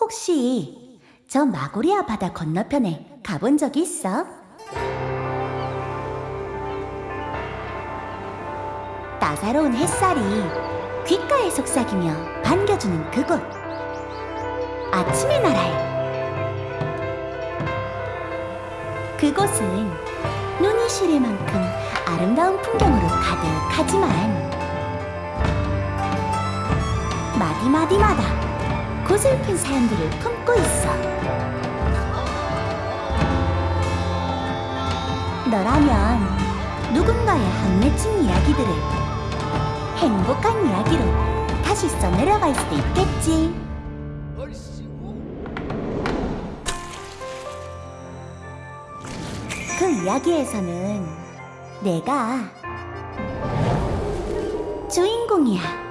혹시 저 마고리아 바다 건너편에 가본 적 있어? 따사로운 햇살이 귓가에 속삭이며 반겨주는 그곳 아침의 나라에 그곳은 눈이 시릴 만큼 아름다운 풍경으로 가득하지만 마디마디마다 고슬픈 사연들을 품고 있어. 너라면 누군가의 한 맺힌 이야기들을 행복한 이야기로 다시 써내려갈 수도 있겠지. 그 이야기에서는 내가 주인공이야